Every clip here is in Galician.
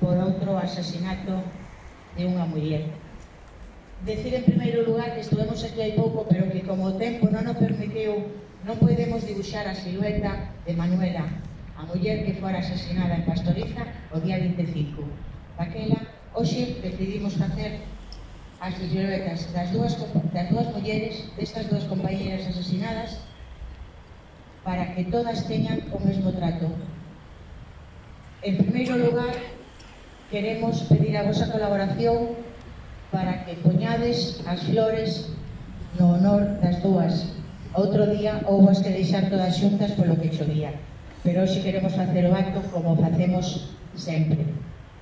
por outro asasinato de unha muller. Decir en primeiro lugar que estuvemos aquí hai pouco, pero que como o tempo non nos permitiu, non podemos dibuixar a silueta de Manuela, a muller que fora asesinada en Pastoriza o día 25. Daquela, hoxe decidimos facer as siluetas das dúas, das dúas mulleres, destas dúas compañeras asesinadas, para que todas teñan o mesmo trato. En primeiro lugar, queremos pedir a vosa colaboración para que poñades as flores no honor das dúas. Outro día houve as que deixar todas xuntas polo que chovía, pero hoxe queremos facer o acto como facemos sempre,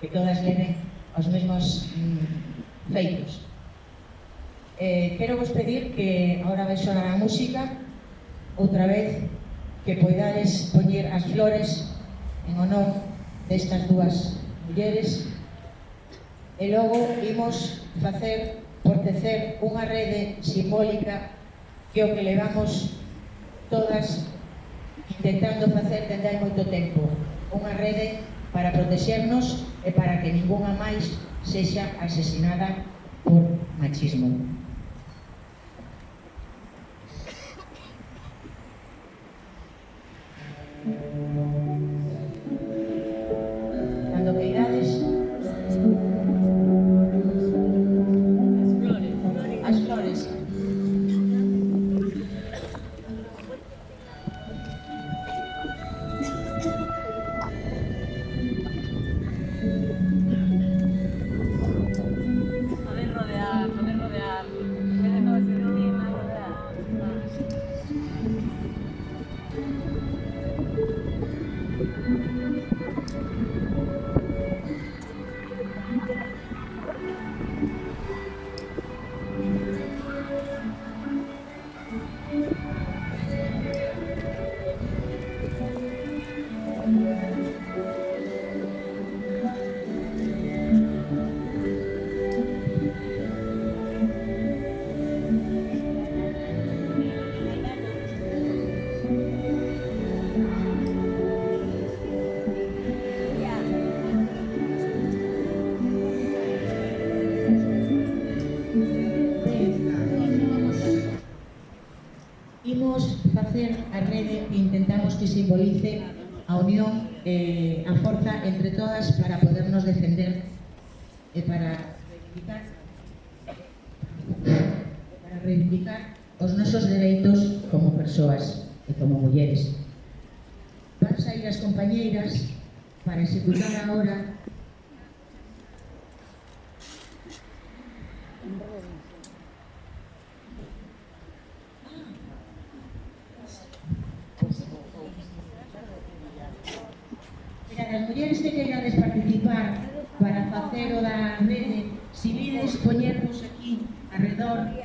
que todas lenen os mesmos mm, feitos. Eh, quero vos pedir que agora vai sonar a música outra vez que poidades poñer as flores en honor destas dúas mulleres e logo imos facer por tecer unha rede simbólica que o que levamos todas intentando facer dende hai moito tempo unha rede para protexernos e para que ninguna máis sexa asesinada por machismo. facer a rede que intentamos que simbolice a unión e eh, a forza entre todas para podernos defender e para reivindicar para reivindicar os nosos dereitos como persoas e como mulleres. Van sair as compañeiras para executar agora as mulleres que queirades participar para facer o da rede, si vides poñernos aquí arredor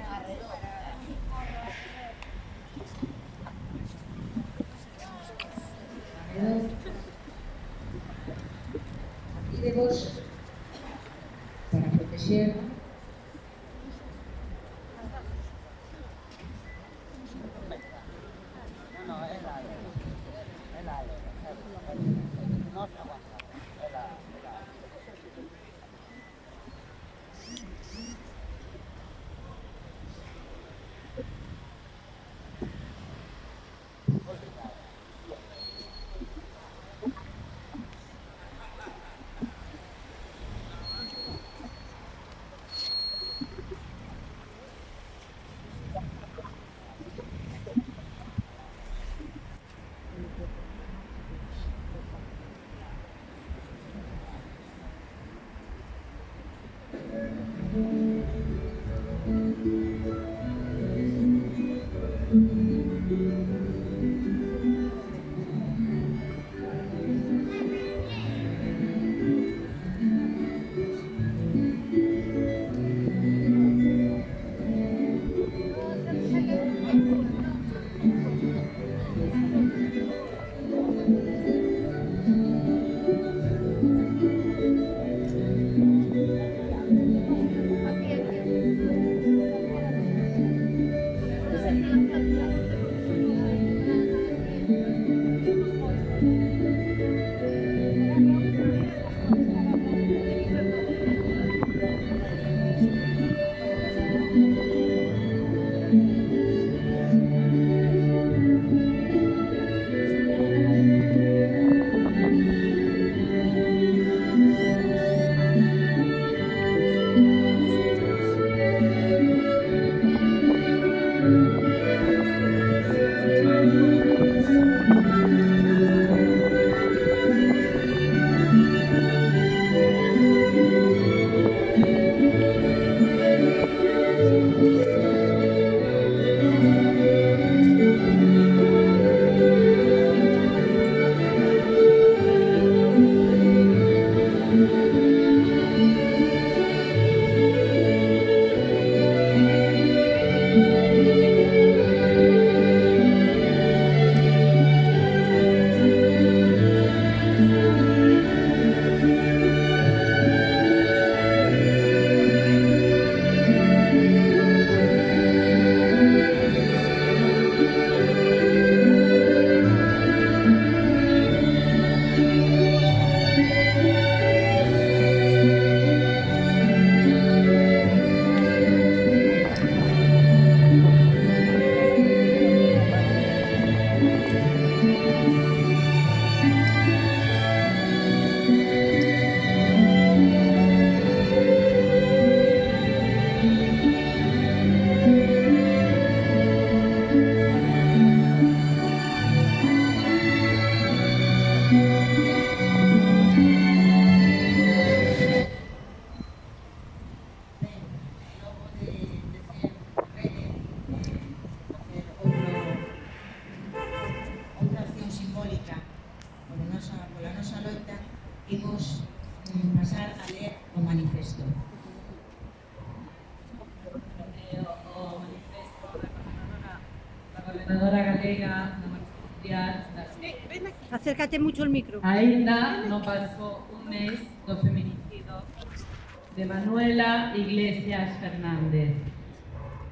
colega, Acércate mucho el micro. Ainda non no pasó un mes do feminicidio de Manuela Iglesias Fernández.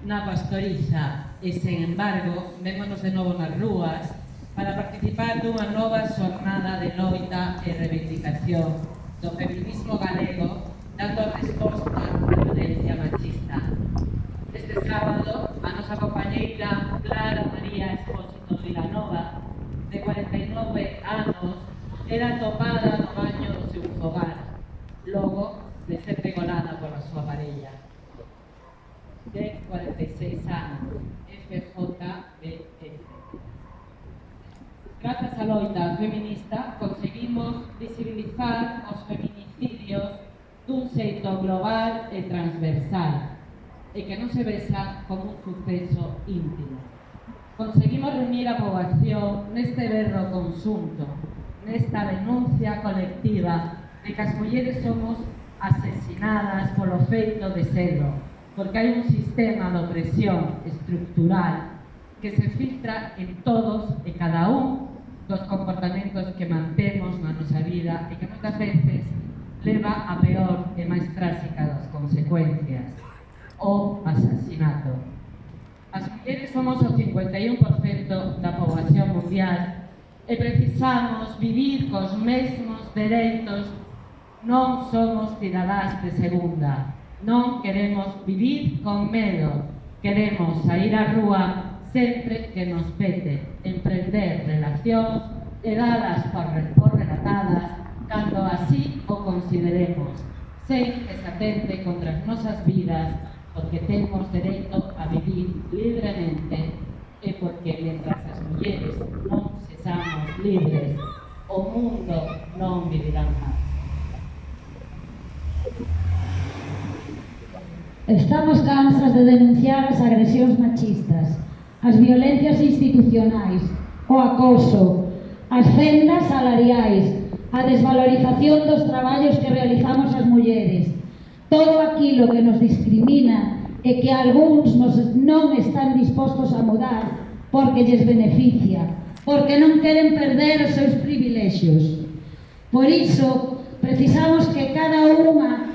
Na pastoriza. E, sen embargo, vémonos de novo nas rúas para participar dunha nova xornada de loita e reivindicación. Do feminismo galego dando resposta era topada no baño do seu fogar, logo de ser pegolada pola súa parella. De 46 anos, FJBF. Grazas á loita feminista conseguimos visibilizar os feminicidios dun xeito global e transversal e que non se vesa como un suceso íntimo. Conseguimos reunir a poboación neste berro consunto, nesta denuncia colectiva de que as mulleres somos asesinadas polo feito de serlo, porque hai un sistema de opresión estructural que se filtra en todos e cada un dos comportamentos que mantemos na nosa vida e que moitas veces leva a peor e máis tráxica das consecuencias, o asasinato. As mulleres somos o 51% da poboación mundial e precisamos vivir cos mesmos dereitos non somos cidadás de segunda. Non queremos vivir con medo. Queremos sair á rúa sempre que nos pete, emprender relacións e dadas por, relatadas cando así o consideremos, sen que se atente contra as nosas vidas, porque temos dereito a vivir libremente e porque mentras as mulleres non sexamos libres, o mundo non vivirá máis. Estamos cansas de denunciar as agresións machistas, as violencias institucionais, o acoso, as fendas salariais, a desvalorización dos traballos que realizamos as mulleres, todo aquilo que nos discrimina e que algúns nos non están dispostos a mudar porque lles beneficia, porque non queren perder os seus privilexios. Por iso, precisamos que cada unha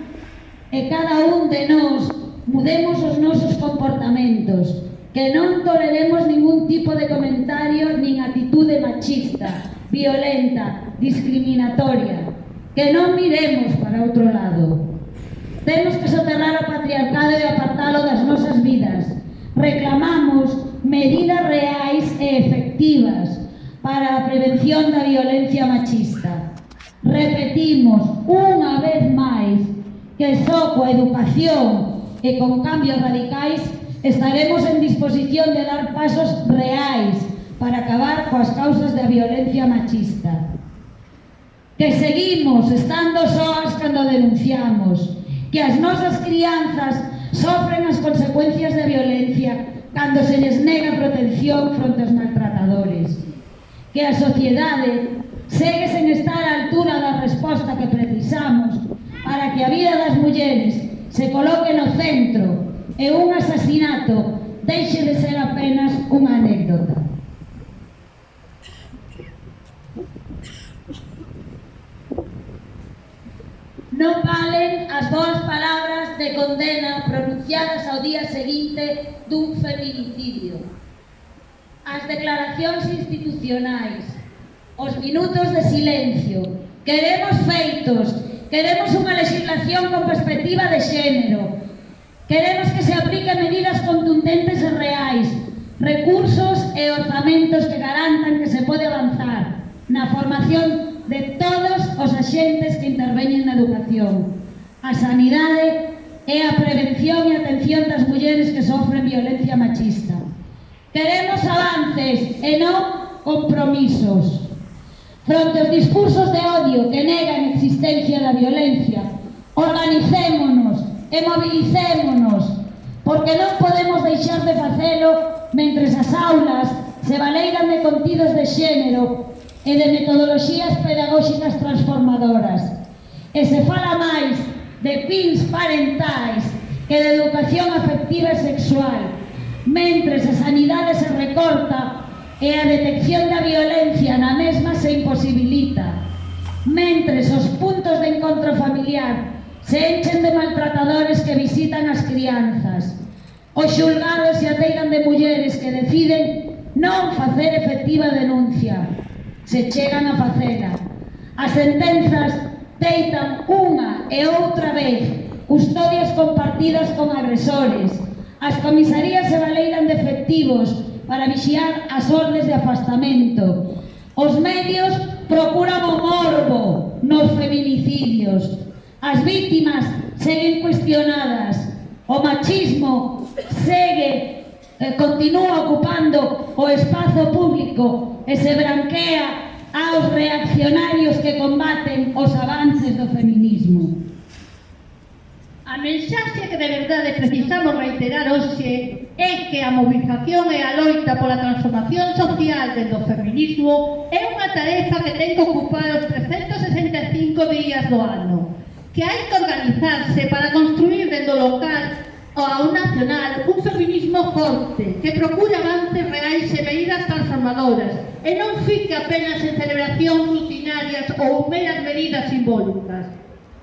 e cada un de nós mudemos os nosos comportamentos, que non toleremos ningún tipo de comentario nin atitude machista, violenta, discriminatoria, que non miremos para outro lado. Temos que soterrar o patriarcado e apartalo das nosas vidas. Reclamamos medidas reais e efectivas para a prevención da violencia machista. Repetimos unha vez máis que só coa educación e con cambios radicais estaremos en disposición de dar pasos reais para acabar coas causas da violencia machista. Que seguimos estando soas cando denunciamos, que as nosas crianzas sofren as consecuencias da violencia cando se les nega protección fronte aos maltratadores que a sociedade segue sen estar á altura da resposta que precisamos para que a vida das mulleres se coloque no centro e un asasinato deixe de ser apenas unha anécdota. Non valen as boas palabras de condena pronunciadas ao día seguinte dun feminicidio as declaracións institucionais, os minutos de silencio. Queremos feitos, queremos unha legislación con perspectiva de xénero, queremos que se aplique medidas contundentes e reais, recursos e orzamentos que garantan que se pode avanzar na formación de todos os axentes que interveñen na educación. A sanidade é a prevención e atención das mulleres que sofren violencia machista. Queremos avances e non compromisos. Fronte aos discursos de odio que negan a existencia da violencia, organicémonos e movilicémonos, porque non podemos deixar de facelo mentre as aulas se valeiran de contidos de xénero e de metodoloxías pedagóxicas transformadoras. E se fala máis de pins parentais que de educación afectiva e sexual, Mentres a sanidade se recorta e a detección da violencia na mesma se imposibilita. Mentres os puntos de encontro familiar se enchen de maltratadores que visitan as crianzas. Os xulgados se ateigan de mulleres que deciden non facer efectiva denuncia. Se chegan a facela. As sentenzas deitan unha e outra vez custodias compartidas con agresores, As comisarías se valeiran de efectivos para vixiar as ordes de afastamento. Os medios procuran o morbo nos feminicidios. As vítimas seguen cuestionadas. O machismo segue, eh, continúa ocupando o espazo público e se branquea aos reaccionarios que combaten os avances do feminismo. A mensaxe que de verdade precisamos reiterar hoxe é que a mobilización e a loita pola transformación social dentro do feminismo é unha tarefa que ten que ocupar os 365 días do ano, que hai que organizarse para construir dentro local ou ao nacional un feminismo forte que procura avances reais e medidas transformadoras e non fique apenas en celebracións rutinarias ou meras medidas simbólicas.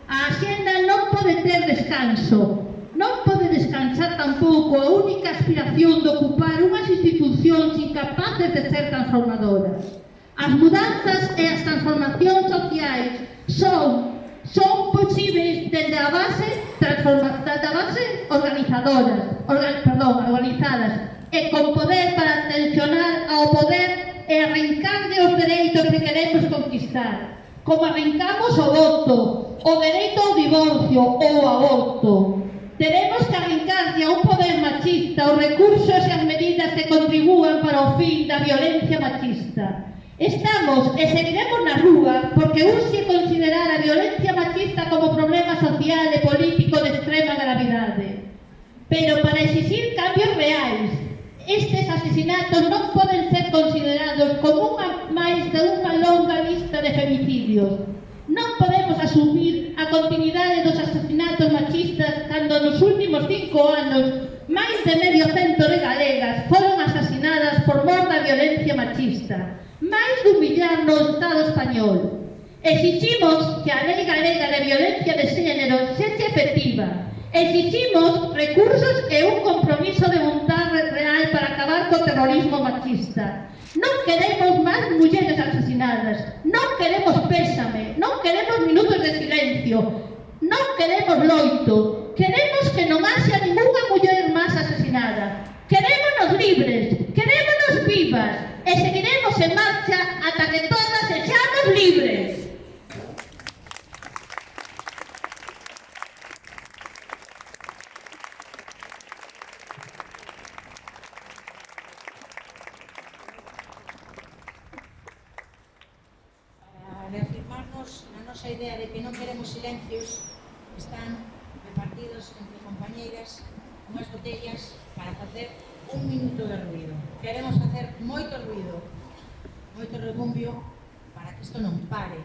A axenda non pode ter descanso, non pode descansar tampouco a única aspiración de ocupar unhas institucións incapaces de ser transformadoras. As mudanzas e as transformacións sociais son son posibles desde a base, desde a base organizadoras, organ, perdón, organizadas, e con poder para tensionar ao poder e arrancarlle os dereitos que queremos conquistar. Como arrancamos o voto, o dereito ao divorcio ou ao aborto, teremos que arrancar de un poder machista os recursos e as medidas que contribúan para o fin da violencia machista. Estamos e seguiremos na rúa porque urxe considerar a violencia machista como problema social e político de extrema gravidade. Pero para exigir cambios reais Estes asesinatos non poden ser considerados como unha máis de unha longa lista de femicidios. Non podemos asumir a continuidade dos asesinatos machistas cando nos últimos cinco anos máis de medio cento de galegas foron asasinadas por mor da violencia machista. Máis dun millar no Estado español. Exigimos que a lei galega de violencia de xénero sexe efectiva. Exigimos recursos e un compromiso de vontade real para acabar co terrorismo machista. Non queremos máis mulleres asesinadas, non queremos pésame, non queremos minutos de silencio, non queremos loito, queremos que non haxa ninguna muller máis asesinada. Querémonos libres, querémonos vivas e seguiremos en marcha ata que todas sexamos libres. plasmarnos na nosa idea de que non queremos silencios están repartidos entre compañeiras unhas botellas para facer un minuto de ruido. Queremos facer moito ruido, moito rebumbio para que isto non pare,